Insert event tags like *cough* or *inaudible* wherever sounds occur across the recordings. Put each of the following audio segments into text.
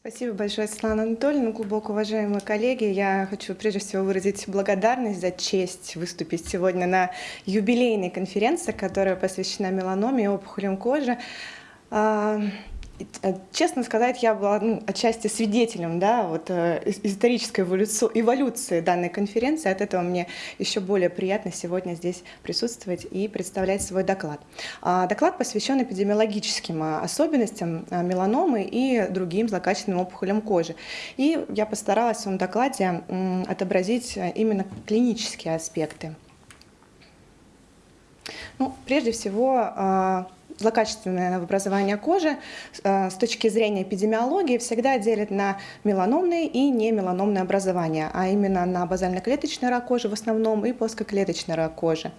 Спасибо большое, Светлана Анатольевна. Глубоко уважаемые коллеги, я хочу прежде всего выразить благодарность за честь выступить сегодня на юбилейной конференции, которая посвящена меланоме и опухолям кожи. А, Э, честно сказать, я была ну, отчасти свидетелем да, вот, э, исторической эволюции, эволюции данной конференции. От этого мне еще более приятно сегодня здесь присутствовать и представлять свой доклад. А, доклад посвящен эпидемиологическим а, особенностям а, меланомы и другим злокачественным опухолям кожи. И я постаралась в своем докладе отобразить именно клинические аспекты. Ну, прежде всего, злокачественное новообразование кожи э, с точки зрения эпидемиологии всегда делят на меланомные и немеланомные образования, а именно на базально-клеточный рак кожи в основном и плоскоклеточный рак кожи.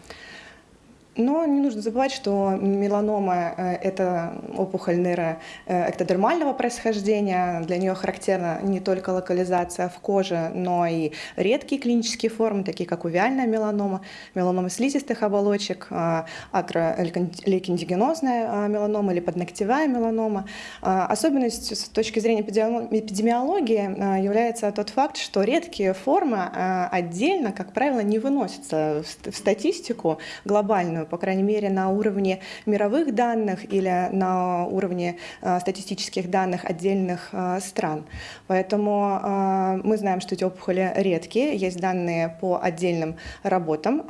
Но не нужно забывать, что меланома э, – это опухоль нейроэктодермального происхождения. Для нее характерна не только локализация в коже, но и редкие клинические формы, такие как увиальная меланома, меланома слизистых оболочек, э, акролейкендигенозная э, меланома или подногтевая меланома. Особенностью с точки зрения эпидемиологии является тот факт, что редкие формы отдельно, как правило, не выносятся в статистику глобальную, по крайней мере, на уровне мировых данных или на уровне э, статистических данных отдельных э, стран. Поэтому э, мы знаем, что эти опухоли редкие, есть данные по отдельным работам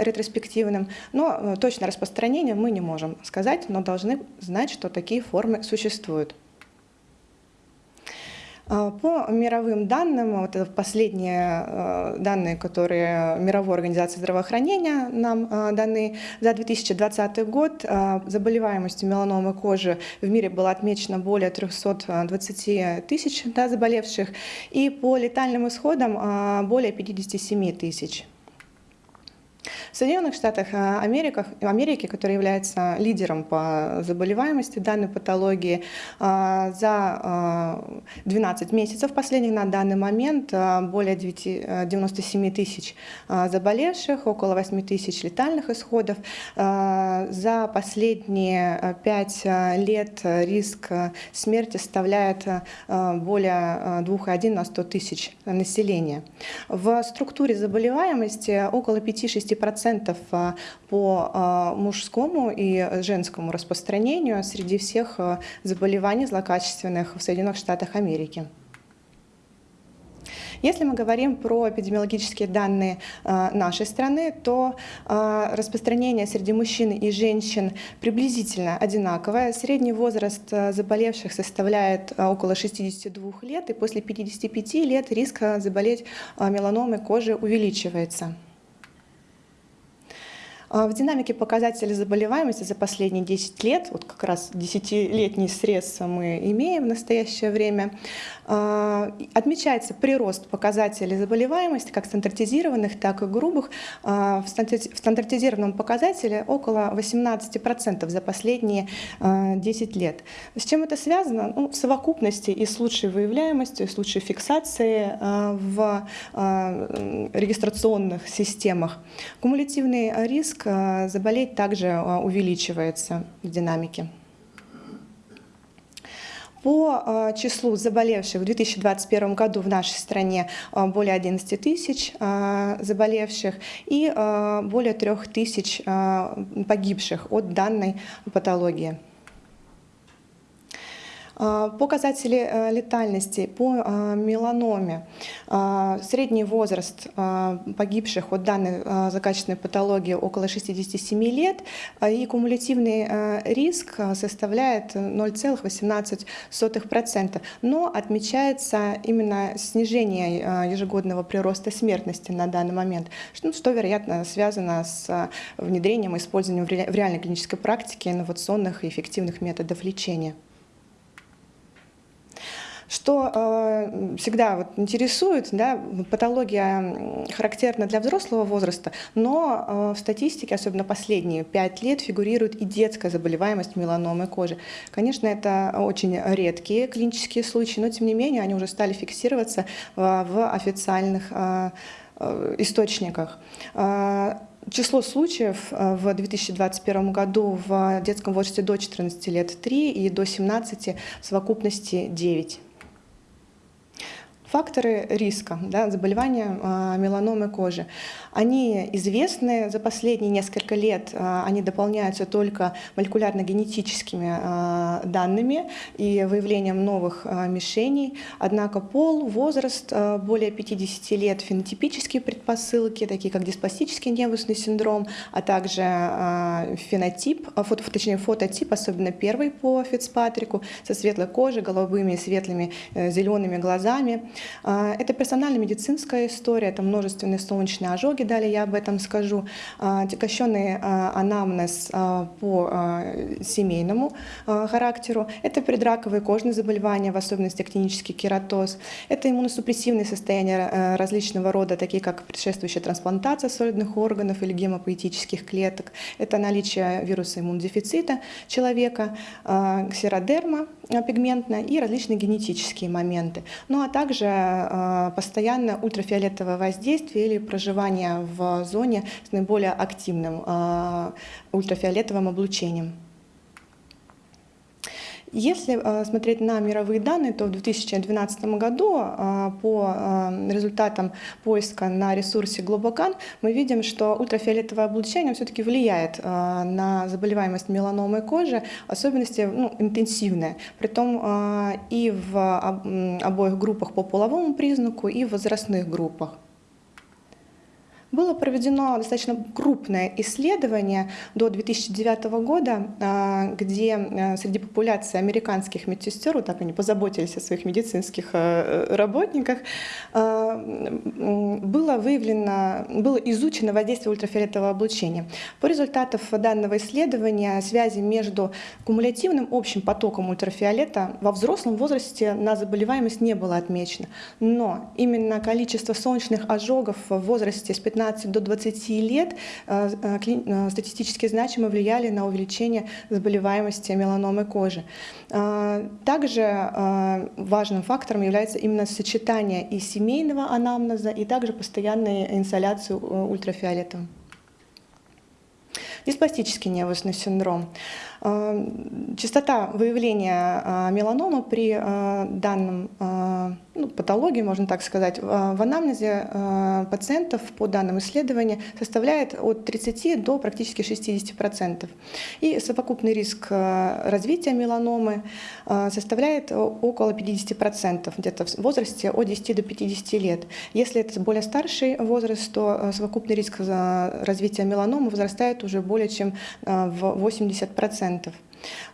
ретроспективным, но точное распространение мы не можем сказать, но должны знать, что такие формы существуют. А, по мировым данным, вот это последние э, данные, которые Мировой организации здравоохранения нам даны за 2020 год, заболеваемостью меланомы кожи в мире было отмечено более 320 тысяч да, заболевших, и по летальным исходам более 57 тысяч. В Соединенных Штатах э, Америки, Америки, которая является лидером по заболеваемости данной патологии, э, за 12 э, месяцев последних на данный момент более 97 тысяч заболевших, около 8 тысяч летальных исходов. За последние 5 лет риск смерти составляет более 2,1 на 100 тысяч населения. В структуре заболеваемости около 5-6% 10% а, по а, мужскому и женскому распространению среди всех а, заболеваний злокачественных в Соединенных Штатах Америки. Если мы говорим про эпидемиологические данные нашей страны, то распространение среди мужчин и женщин приблизительно одинаковое. Средний возраст заболевших составляет около 62 лет, и после 55 лет риск заболеть меланомой кожи увеличивается. А, в динамике показателей заболеваемости за последние 10 лет, вот как раз 10-летний срез мы имеем в настоящее время, а, отмечается прирост показателей заболеваемости, как стандартизированных, так и грубых. А, в стандартизированном показателе около 18% за последние 10 лет. С чем это связано? Ну, в совокупности и с лучшей выявляемостью, и с лучшей фиксацией в регистрационных системах. Кумулятивный риск риск э, заболеть также э, увеличивается в динамике. По э, числу заболевших в 2021 году в нашей стране более 11 тысяч заболевших и более 3 тысяч погибших от данной патологии. А, показатели э, летальности по а, меланоме. А, средний возраст погибших от данной закачественной патологии около 67 лет, и кумулятивный риск составляет 0,18%. Но отмечается именно снижение ежегодного прироста смертности на данный момент, что, что вероятно, связано с внедрением и использованием в реальной клинической практике инновационных и эффективных методов лечения. Что э, всегда вот интересует, да, патология характерна для взрослого возраста, но э, в статистике, особенно последние пять лет, фигурирует и детская заболеваемость меланомы кожи. Конечно, это очень редкие клинические случаи, но тем не менее они уже стали фиксироваться э, в официальных э, э, источниках. Э, число случаев в 2021 году в детском возрасте до 14 лет 3 и до 17 в совокупности 9. Факторы риска да, заболевания э, меланомы кожи. Они известны за последние несколько лет, э, они дополняются только молекулярно-генетическими э, данными и выявлением новых э, мишеней. Однако пол, возраст э, более 50 лет, фенотипические предпосылки, такие как диспластический невусный синдром, а также э, фенотип, э, фото, точнее фототип, особенно первый по Фицпатрику, со светлой кожей, голубыми светлыми э, зелеными глазами. Э, это персонально-медицинская история, это множественные солнечные ожоги, далее я об этом скажу, э, отягощенный э, анамнез по семейному характеру, это предраковые кожные заболевания, в особенности клинический кератоз, это иммуносупрессивные состояния различного рода, такие как предшествующая трансплантация солидных органов или гемопоэтических клеток, это наличие вируса иммунодефицита человека, ксеродерма пигментная и различные генетические моменты. Ну а также постоянное ультрафиолетовое воздействие или проживание в зоне с наиболее активным ультрафиолетовым облучением. Если э, смотреть на мировые данные, то в 2012 году э, по э, результатам поиска на ресурсе Globocan мы видим, что ультрафиолетовое облучение все-таки влияет на заболеваемость меланомы кожи, особенности ну, интенсивные, притом и в обоих группах по половому признаку, и в возрастных группах. Было проведено достаточно крупное исследование до 2009 года, а, где а, среди популяции американских медсестер, вот так они позаботились о своих медицинских а, работниках, было выявлено, было изучено воздействие ультрафиолетового облучения. По результатам данного исследования связи между кумулятивным общим потоком ультрафиолета во взрослом возрасте на заболеваемость не было отмечено. Но именно количество солнечных ожогов в возрасте с 15 15 до 20 лет э, э, э, статистически значимо влияли на увеличение заболеваемости меланомы кожи. Также важным фактором является именно сочетание и семейного анамнеза, и также постоянной инсоляции ультрафиолетом. Диспластический невусный синдром. Частота выявления меланомы при данном ну, патологии, можно так сказать, в анамнезе э, пациентов по данным исследования составляет от 30 до практически 60%. И совокупный риск э, развития меланомы э, составляет около 50%, где-то в возрасте от 10 до 50 лет. Если это более старший возраст, то совокупный риск развития меланомы возрастает уже более чем в 80%.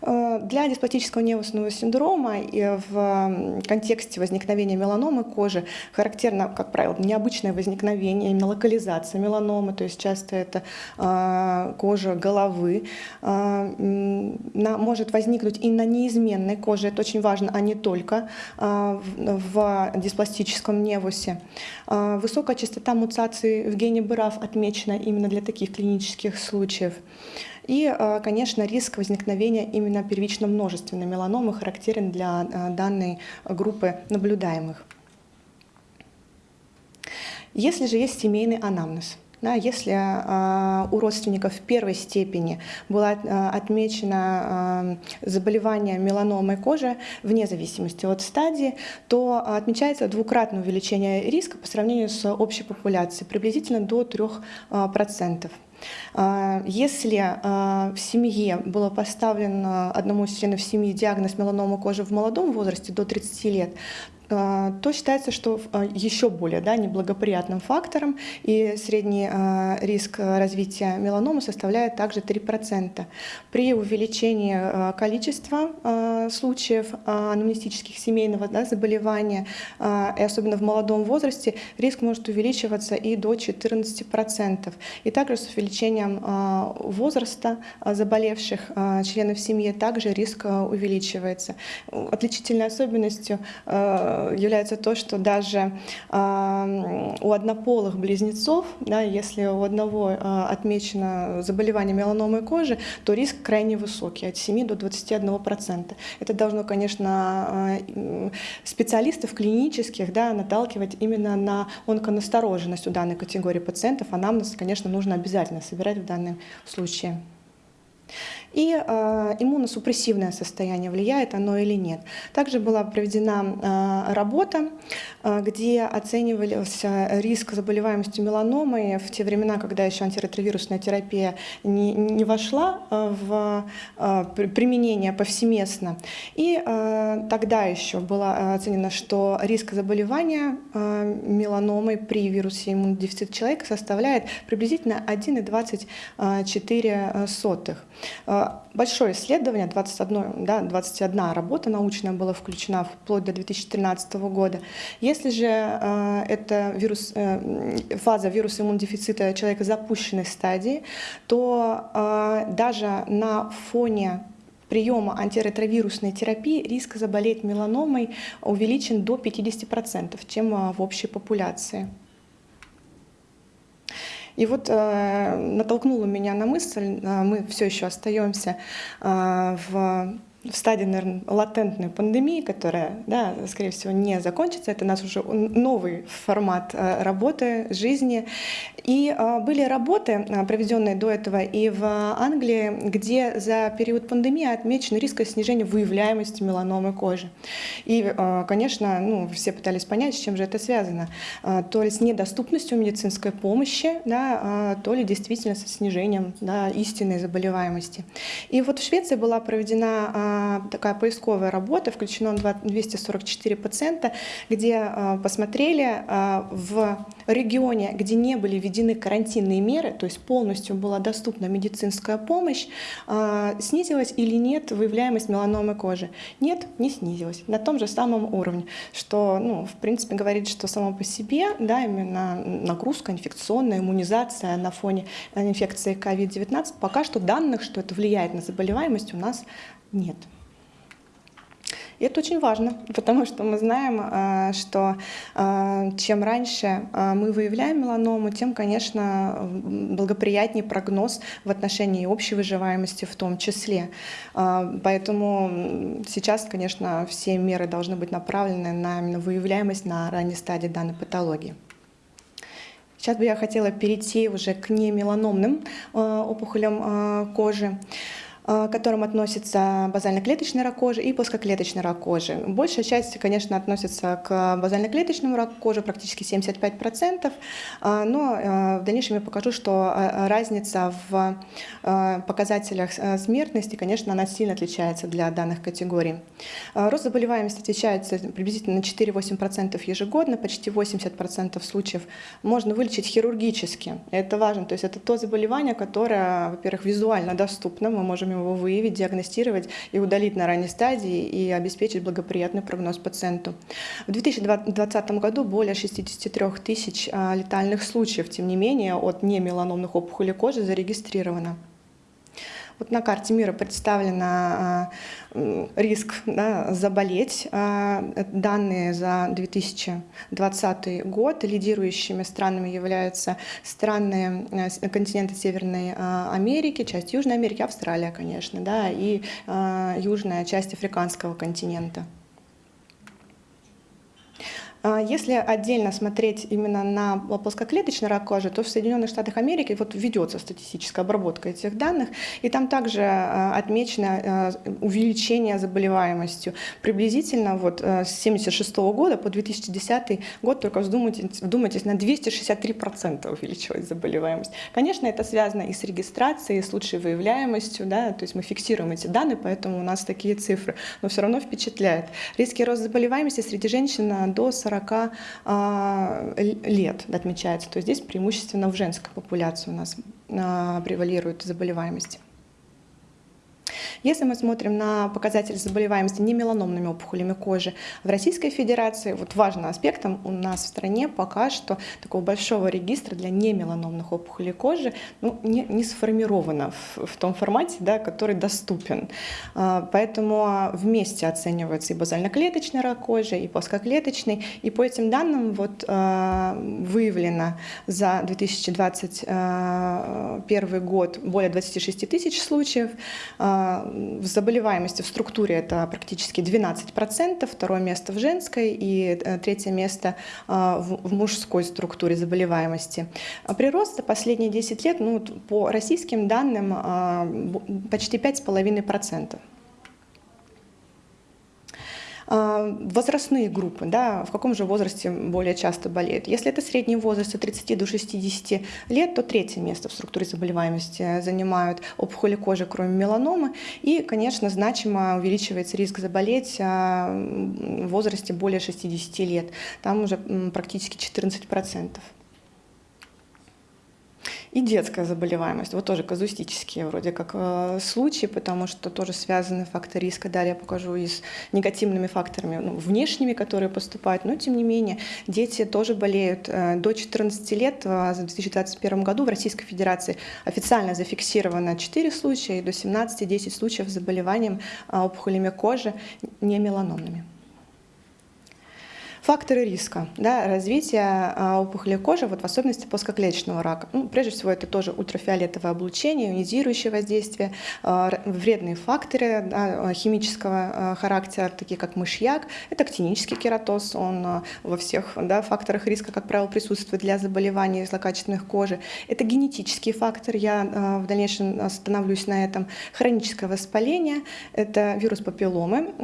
Э, для диспластического невусного синдрома и в контексте возникновения меланомы кожи характерно, как правило, необычное возникновение, именно локализация меланомы, то есть часто это э, кожа головы, э, может возникнуть и на неизменной коже, это очень важно, а не только в диспластическом невусе. Высокая частота мутаций в гене БРАФ отмечена именно для таких клинических случаев. И, э, конечно, риск возникновения именно первично-множественной меланомы характерен для э, данной группы наблюдаемых. Если же есть семейный анамнез, да, если э, у родственников в первой степени было э, отмечено э, заболевание меланомой кожи вне зависимости от стадии, то отмечается двукратное увеличение риска по сравнению с общей популяцией, приблизительно до 3%. А, если а, в семье было поставлен одному из членов семьи диагноз меланома кожи в молодом возрасте до 30 лет, а, то считается, что а, еще более да, неблагоприятным фактором, и средний а, риск развития меланомы составляет также 3%. При увеличении количества случаев анамнестических семейного да, заболевания, и особенно в молодом возрасте, риск может увеличиваться и до 14%. И также с увеличением возраста заболевших членов семьи также риск увеличивается. Отличительной особенностью является то, что даже у однополых близнецов, да, если у одного а, отмечено заболевание меланомы кожи, то риск крайне высокий, от 7 до 21%. Это должно, конечно, специалистов клинических да, наталкивать именно на онконастороженность у данной категории пациентов. Анамнез, конечно, нужно обязательно собирать в данном случае. И иммуносупрессивное состояние, влияет оно или нет. Также была проведена работа, где оценивался риск заболеваемости меланомой в те времена, когда еще антиретровирусная терапия не, не вошла в применение повсеместно. И тогда еще было оценено, что риск заболевания меланомой при вирусе иммунодефицита человека составляет приблизительно 1,24. Большое исследование, 21, да, 21 работа научная была включена вплоть до 2013 года. Если же э, это вирус, э, фаза вируса иммунодефицита человека запущенной стадии, то э, даже на фоне приема антиретровирусной терапии риск заболеть меланомой увеличен до 50%, чем в общей популяции. И вот э, натолкнуло меня на мысль, э, мы все еще остаемся э, в в стадии, наверное, латентной пандемии, которая, да, скорее всего, не закончится. Это у нас уже новый формат э, работы, жизни. И э, были работы, э, проведенные до этого и в Англии, где за период пандемии отмечен риск снижения выявляемости меланомы кожи. И, конечно, ну, все пытались понять, с чем же это связано. То ли с недоступностью медицинской помощи, да, то ли действительно со снижением да, истинной заболеваемости. И вот в Швеции была проведена такая поисковая работа, включено 244 пациента, где а, посмотрели а, в регионе, где не были введены карантинные меры, то есть полностью была доступна медицинская помощь, а, снизилась или нет выявляемость меланомы кожи. Нет, не снизилась, на том же самом уровне, что, ну, в принципе, говорит, что само по себе, да, именно нагрузка инфекционная, иммунизация на фоне инфекции COVID-19, пока что данных, что это влияет на заболеваемость, у нас нет. И это очень важно, *laughs* потому что мы знаем, э, что э, чем раньше э, мы выявляем меланому, тем, конечно, благоприятнее прогноз в отношении общей выживаемости в том числе. Поэтому сейчас, конечно, все меры должны быть направлены на именно выявляемость на ранней стадии данной патологии. Сейчас бы я хотела перейти уже к немеланомным опухолям кожи. Э, к которым относится базально-клеточный рак кожи и плоскоклеточный рак кожи. Большая часть, конечно, относится к базально-клеточному раку кожи, практически 75%, э, но э, в дальнейшем я покажу, что разница в показателях смертности, конечно, она сильно отличается для данных категорий. Рост заболеваемости отличается приблизительно на 4-8% ежегодно, почти 80% случаев можно вылечить хирургически. Это важно, то есть это то заболевание, которое, во-первых, визуально доступно, мы можем его выявить, диагностировать и удалить на ранней стадии и обеспечить благоприятный прогноз пациенту. В 2020 году более 63 тысяч а, летальных случаев, тем не менее, от немеланомных опухолей кожи зарегистрировано. Вот на карте мира представлен а, риск да, заболеть. А, данные за 2020 год. Лидирующими странами являются страны э, континента Северной а, Америки, часть Южной Америки, Австралия, конечно, да, и южная часть африканского континента. А если отдельно смотреть именно на плоскоклеточный рак кожи, то в Соединенных Штатах Америки вот ведется статистическая обработка этих данных, и там также а, отмечено а, увеличение заболеваемостью. Приблизительно вот с 1976 года по 2010 год, только вдумайтесь, вдумайтесь на 263% увеличилась заболеваемость. Конечно, это связано и с регистрацией, и с лучшей выявляемостью, да, то есть мы фиксируем эти данные, поэтому у нас такие цифры, но все равно впечатляет. Риски роста заболеваемости среди женщин до 40 40 а, лет отмечается. То есть здесь преимущественно в женской популяции у нас а, превалирует заболеваемость. Если мы смотрим на показатели заболеваемости немеланомными опухолями кожи в Российской Федерации, вот важным аспектом у нас в стране пока что такого большого регистра для немеланомных опухолей кожи ну, не, не сформировано в, в том формате, да, который доступен. А, поэтому вместе оценивается и базально-клеточный рак кожи, и плоскоклеточный. И по этим данным вот, а, выявлено за 2021 год более 26 тысяч случаев, а, в заболеваемости в структуре это практически 12%, второе место в женской и третье место в мужской структуре заболеваемости. Прирост за последние 10 лет, ну, по российским данным, почти 5,5%. А, возрастные группы, да, в каком же возрасте более часто болеют. Если это средний возраст от 30 до 60 лет, то третье место в структуре заболеваемости занимают опухоли кожи, кроме меланомы. И, конечно, значимо увеличивается риск заболеть а, в возрасте более 60 лет. Там уже практически 14%. И детская заболеваемость, вот тоже казуистические вроде как э, случаи, потому что тоже связаны факторы риска. Далее я покажу и с негативными факторами ну, внешними, которые поступают. Но тем не менее, дети тоже болеют. Э, до 14 лет э, в 2021 году в Российской Федерации официально зафиксировано 4 случая, и до 17 10 случаев с заболеванием э, опухолями кожи не меланомными. Факторы риска да, развития а, опухоли кожи, вот в особенности плоскоклеточного рака. Ну, прежде всего, это тоже ультрафиолетовое облучение, ионизирующее воздействие, а, вредные факторы да, химического а, характера, такие как мышьяк. Это актинический кератоз, он во всех да, факторах риска, как правило, присутствует для заболеваний злокачественных кожи. Это генетический фактор, я в дальнейшем остановлюсь на этом. Хроническое воспаление, это вирус папилломы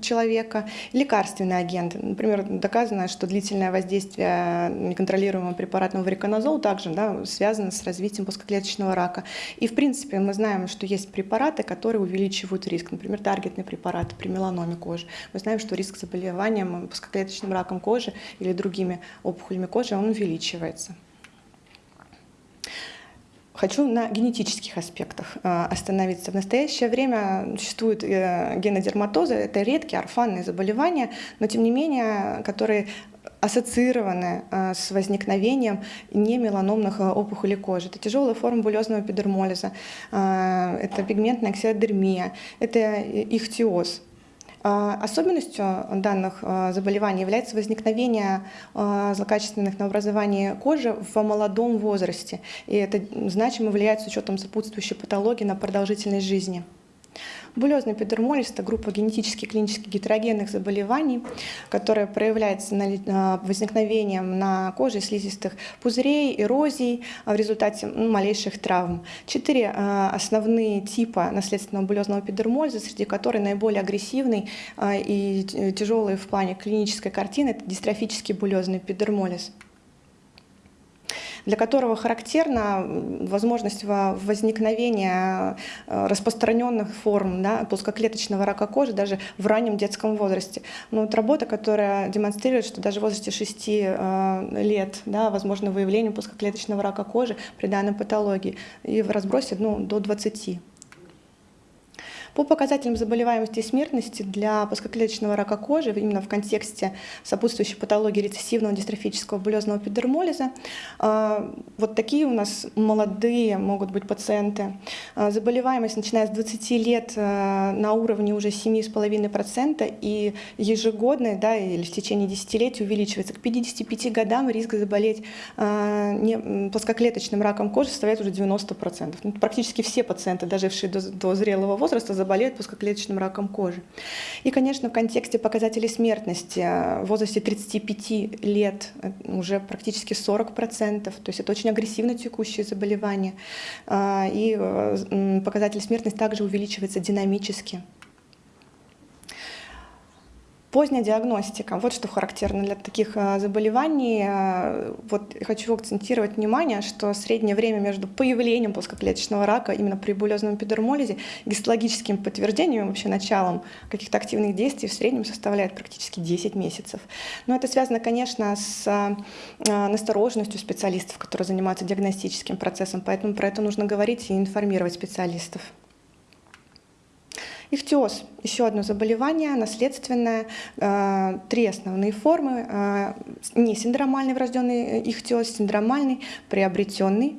человека, лекарственные агенты, Например, доказано, что длительное воздействие неконтролируемого препаратного вариконазол также да, связано с развитием плоскоклеточного рака. И, в принципе, мы знаем, что есть препараты, которые увеличивают риск. Например, таргетные препараты при меланоме кожи. Мы знаем, что риск заболевания плоскоклеточным раком кожи или другими опухолями кожи, он увеличивается. Хочу на генетических аспектах э, остановиться. В настоящее время существуют э, генодерматозы, это редкие орфанные заболевания, но тем не менее, которые ассоциированы э, с возникновением немеланомных опухолей кожи. Это тяжелая форма булезного эпидермолиза, это пигментная ксеродермия, это ихтиоз. А, особенностью данных а, заболеваний является возникновение а, злокачественных новообразований кожи в молодом возрасте. И это значимо влияет с учетом сопутствующей патологии на продолжительность жизни. Булезный эпидермолиз – это группа генетически клинически гетерогенных заболеваний, которая проявляется на возникновением на коже слизистых пузырей, эрозий в результате ну, малейших травм. Четыре а, основные типа наследственного булезного эпидермолиза, среди которых наиболее агрессивный а, и тяжелый в плане клинической картины – это дистрофический булезный эпидермолиз для которого характерна возможность возникновения э, распространенных форм да, плоскоклеточного рака кожи даже в раннем детском возрасте. Но вот работа, которая демонстрирует, что даже в возрасте 6 э, лет да, возможно выявление плоскоклеточного рака кожи при данной патологии и в разбросе ну, до 20. По показателям заболеваемости и смертности для плоскоклеточного рака кожи, именно в контексте сопутствующей патологии рецессивного дистрофического булезного эпидермолиза, а, вот такие у нас молодые могут быть пациенты. А, заболеваемость, начиная с 20 лет, а, на уровне уже 7,5% и ежегодно, да, или в течение десятилетий увеличивается. К 55 годам риск заболеть плоскоклеточным раком кожи составляет уже 90%. Ну, практически все пациенты, дожившие до, до зрелого возраста, заболеют плоскоклеточным раком кожи. И, конечно, в контексте показателей смертности э, в возрасте 35 лет э, уже практически 40%, то есть это очень агрессивно текущее заболевание. А, и э, показатель смертности также увеличивается динамически. Поздняя диагностика. Вот что характерно для таких э, заболеваний. Э, вот хочу акцентировать внимание, что среднее время между появлением плоскоклеточного рака именно при булезном эпидермолизе гистологическим подтверждением, вообще началом каких-то активных действий в среднем составляет практически 10 месяцев. Но это связано, конечно, с э, настороженностью специалистов, которые занимаются диагностическим процессом, поэтому про это нужно говорить и информировать специалистов. Ихтиоз – еще одно заболевание, наследственное. Э, три основные формы. Э, не синдромальный врожденный ихтиоз, синдромальный, приобретенный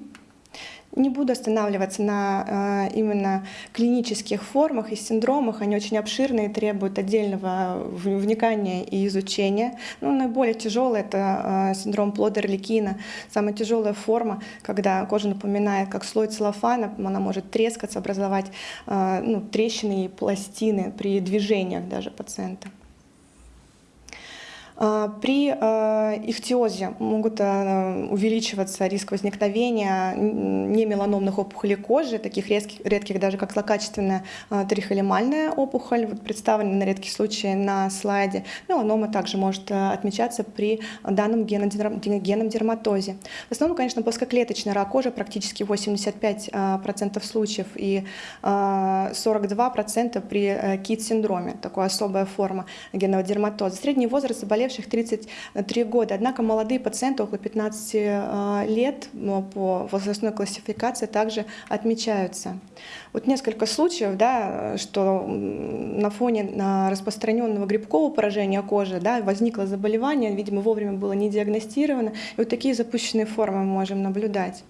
Не буду останавливаться на э, именно клинических формах и синдромах. Они очень обширные, требуют отдельного вникания и изучения. Ну, наиболее тяжелый это э, синдром Плодер-Ликина. Самая тяжелая форма, когда кожа напоминает как слой целлофана, она может трескаться, образовать э, ну, трещины и пластины при движениях даже пациента. А, при а, ихтиозе могут а, увеличиваться риск возникновения немеланомных опухолей кожи, таких редких, редких даже как злокачественная трихолемальная опухоль, вот представлена на редкий случай на слайде. Меланома также может отмечаться при данном геном дерматозе. В основном, конечно, плоскоклеточный рак кожи, практически 85% случаев и 42% при э, КИТ-синдроме, такая особая форма генного дерматоза. Средний возраст заболевания заболевших 33 года. Однако молодые пациенты около 15 э, лет по возрастной классификации также отмечаются. Вот несколько случаев, да, что на фоне распространенного грибкового поражения кожи да, возникло заболевание, видимо, вовремя было не диагностировано, и вот такие запущенные формы мы можем наблюдать.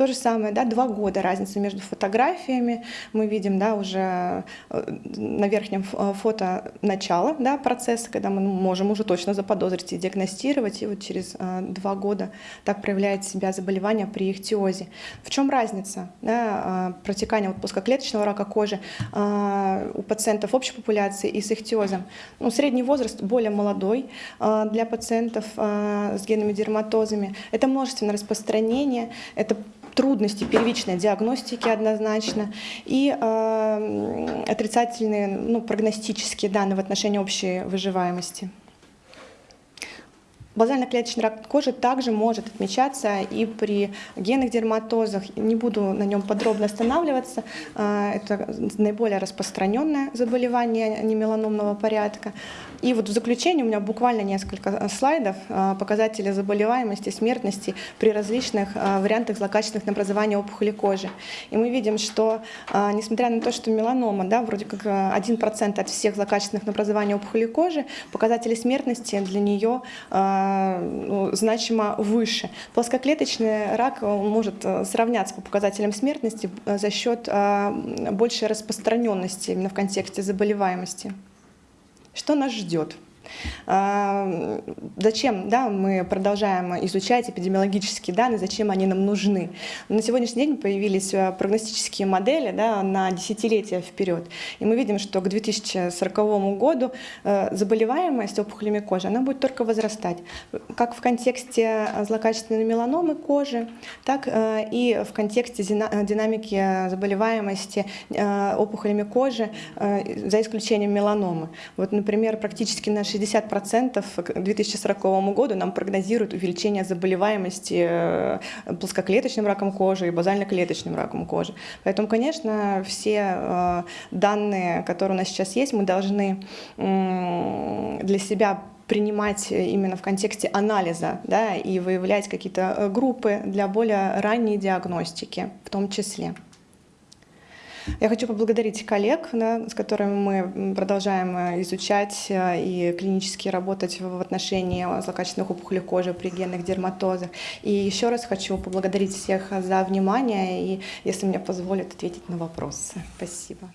То же самое, да, два года разница между фотографиями. Мы видим, да, уже э, на верхнем э, фото начало, да, процесса, когда мы можем уже точно заподозрить и диагностировать, и вот через э, два года так проявляет себя заболевание при ихтиозе. В чем разница да, протекания вот плоскоклеточного рака кожи у пациентов общей популяции и с ихтиозом? Ну, средний возраст более молодой для пациентов с генными дерматозами. Это множественное распространение, это трудности первичной диагностики однозначно и э, отрицательные ну, прогностические данные в отношении общей выживаемости. Базально-клеточный рак кожи также может отмечаться и при генных дерматозах. Не буду на нем подробно останавливаться. Э, это наиболее распространенное заболевание немеланомного порядка. И вот в заключение у меня буквально несколько слайдов э, показателей заболеваемости, смертности при различных э, вариантах злокачественных образования опухоли кожи. И мы видим, что несмотря на то, что меланома, да, вроде как 1% от всех злокачественных образований опухоли кожи, показатели смертности для нее ну, значимо выше. Плоскоклеточный рак может э, сравняться по показателям смертности э, за счет э, большей распространенности именно в контексте заболеваемости. Что нас ждет? А, зачем да, мы продолжаем изучать эпидемиологические данные, зачем они нам нужны? На сегодняшний день появились э, прогностические модели да, на десятилетия вперед. И мы видим, что к 2040 году э, заболеваемость опухолями кожи она будет только возрастать. Как в контексте злокачественной меланомы кожи, так э, и в контексте динамики заболеваемости опухолями кожи, за исключением меланомы. Вот, например, практически на 60% к 2040 году нам прогнозируют увеличение заболеваемости э, плоскоклеточным раком кожи и базально-клеточным раком кожи. Поэтому, конечно, все э, данные, которые у нас сейчас есть, мы должны для себя принимать именно в контексте анализа да, и выявлять какие-то э, группы для более ранней диагностики в том числе. Я хочу поблагодарить коллег, да, с которыми мы продолжаем э, изучать э, и клинически работать в отношении злокачественных опухолей кожи при генных дерматозах. И еще раз хочу поблагодарить всех за внимание и, если мне позволят, ответить на вопросы. Спасибо.